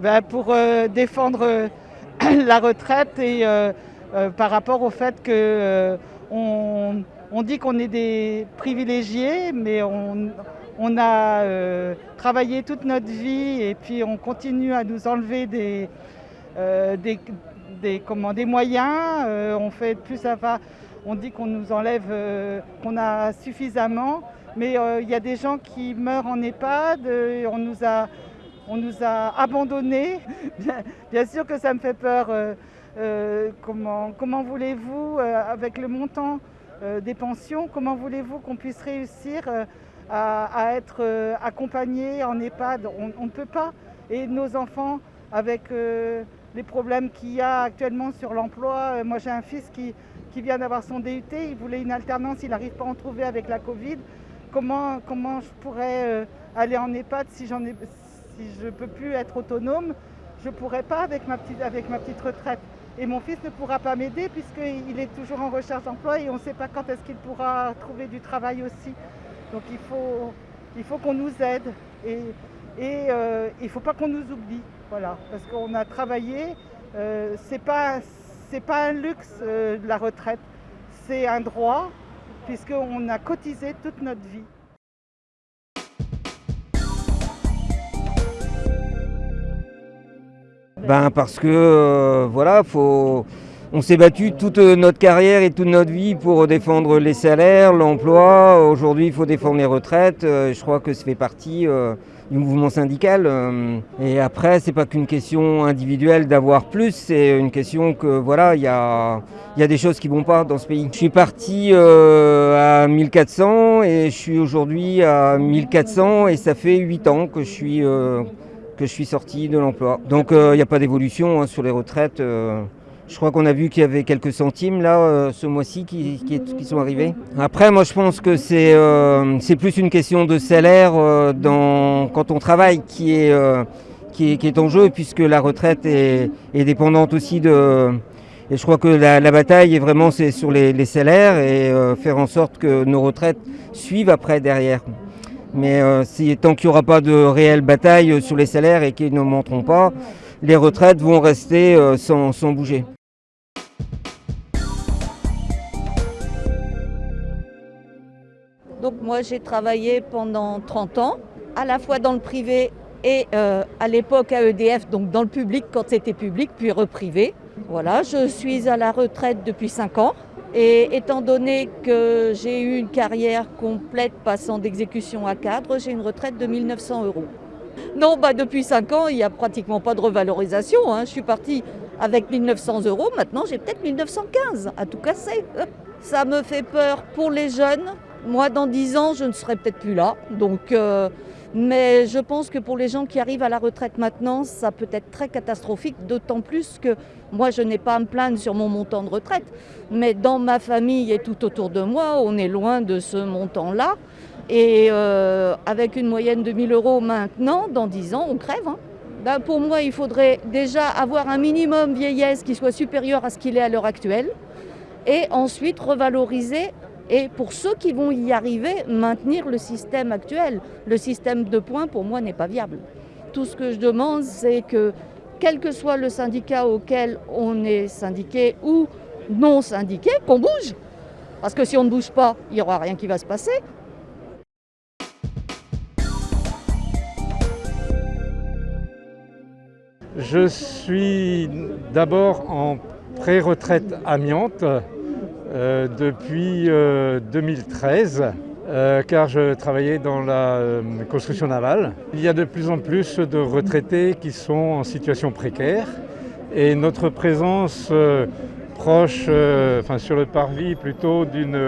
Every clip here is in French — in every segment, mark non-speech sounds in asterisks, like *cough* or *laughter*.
ben, pour défendre *clears throat* la retraite et par rapport au fait que on, dit qu'on est des privilégiés, mais on, a travaillé toute notre vie et puis on continue à nous enlever des, des, des, moyens. on fait plus à on dit qu'on nous enlève, qu'on a suffisamment. Mais euh, il y a des gens qui meurent en EHPAD, on nous a, on nous a abandonnés. *laughs* Bien, sûr que ça me fait peur. Euh, euh, comment, voulez-vous, avec le montant des pensions, comment voulez-vous qu'on puisse réussir à, être accompagnés en EHPAD? On ne peut pas. Et nos enfants, avec les problèmes qu'il y a actuellement sur l'emploi, moi j'ai un fils qui, vient d'avoir son DUT, il voulait une alternance, il n'arrive pas à en trouver avec la Covid comment, comment je pourrais euh, aller en EHPAD si, ai, si je ne peux plus être autonome Je ne pourrais pas avec ma, petite, avec ma petite retraite. Et mon fils ne pourra pas m'aider puisqu'il est toujours en recherche d'emploi et on ne sait pas quand est-ce qu'il pourra trouver du travail aussi. Donc il faut, il faut qu'on nous aide et, et euh, il ne faut pas qu'on nous oublie. Voilà, parce qu'on a travaillé, euh, ce n'est pas, pas un luxe la retraite, c'est un droit puisqu'on a cotisé toute notre vie. Ben parce que euh, voilà, faut, on s'est battu toute notre carrière et toute notre vie pour défendre les salaires, l'emploi. Aujourd'hui, il faut défendre les retraites. Euh, je crois que ça fait partie euh, du mouvement syndical. Et après, c'est pas qu'une question individuelle d'avoir plus, c'est une question que voilà, il y a, y a des choses qui vont pas dans ce pays. Je suis parti à 1400 et je suis aujourd'hui à 1400 et ça fait 8 ans que je suis, que je suis sorti de l'emploi. Donc il n'y a pas d'évolution hein, sur les retraites. Je crois qu'on a vu qu'il y avait quelques centimes là euh, ce mois-ci qui, sont arrivés. Après, moi je pense que c'est euh, plus une question de salaire euh, quand on travaille qui est, qui est, en jeu puisque la retraite est, dépendante aussi de... Et je crois que la, bataille est vraiment sur les, salaires et faire en sorte que nos retraites suivent après derrière. Mais tant qu'il n'y aura pas de réelle bataille sur les salaires et qu'ils ne monteront pas, les retraites vont rester sans bouger. Donc moi j'ai travaillé pendant 30 ans, à la fois dans le privé et euh, à l'époque à EDF, donc dans le public quand c'était public, puis reprivé. Voilà, je suis à la retraite depuis 5 ans. Et étant donné que j'ai eu une carrière complète passant d'exécution à cadre, j'ai une retraite de 1900 euros. Non, bah depuis 5 ans, il n'y a pratiquement pas de revalorisation. Hein. Je suis partie avec 1900 euros, maintenant j'ai peut-être 1915 à tout casser. Ça me fait peur pour les jeunes moi, dans 10 ans, je ne serai peut-être plus là. Donc, euh, mais je pense que pour les gens qui arrivent à la retraite maintenant, ça peut être très catastrophique, d'autant plus que moi, je n'ai pas à me plaindre sur mon montant de retraite. Mais dans ma famille et tout autour de moi, on est loin de ce montant-là. Et euh, avec une moyenne de 1000 euros maintenant, dans 10 ans, on crève. Hein. Ben, pour moi, il faudrait déjà avoir un minimum vieillesse qui soit supérieur à ce qu'il est à l'heure actuelle. Et ensuite revaloriser et pour ceux qui vont y arriver, maintenir le système actuel. Le système de points, pour moi, n'est pas viable. Tout ce que je demande, c'est que, quel que soit le syndicat auquel on est syndiqué ou non syndiqué, qu'on bouge. Parce que si on ne bouge pas, il n'y aura rien qui va se passer. Je suis d'abord en pré-retraite amiante euh, depuis 2013 euh, euh, car je travaillais dans la construction navale. Il y a de plus en plus de retraités qui sont en situation précaire et notre présence proche, enfin sur le parvis plutôt d'une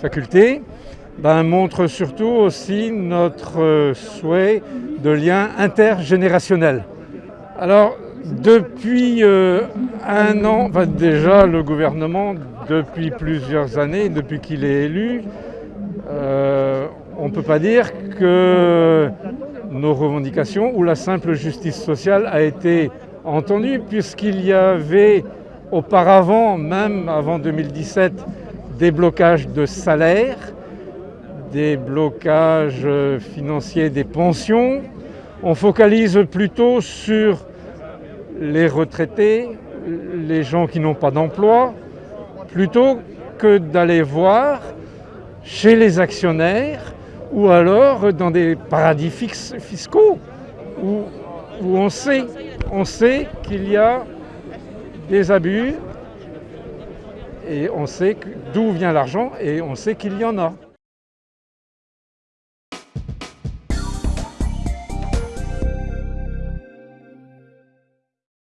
faculté, ben, montre surtout aussi notre souhait de lien intergénérationnel. Alors depuis euh, un an, déjà le gouvernement, depuis plusieurs années, depuis qu'il est élu, euh, on ne peut pas dire que nos revendications ou la simple justice sociale a été entendue puisqu'il y avait auparavant, même avant 2017, des blocages de salaires, des blocages financiers des pensions, on focalise plutôt sur les retraités, les gens qui n'ont pas d'emploi, plutôt que d'aller voir chez les actionnaires ou alors dans des paradis fiscaux où, on sait, on sait qu'il y a des abus et on sait d'où vient l'argent et on sait qu'il y en a.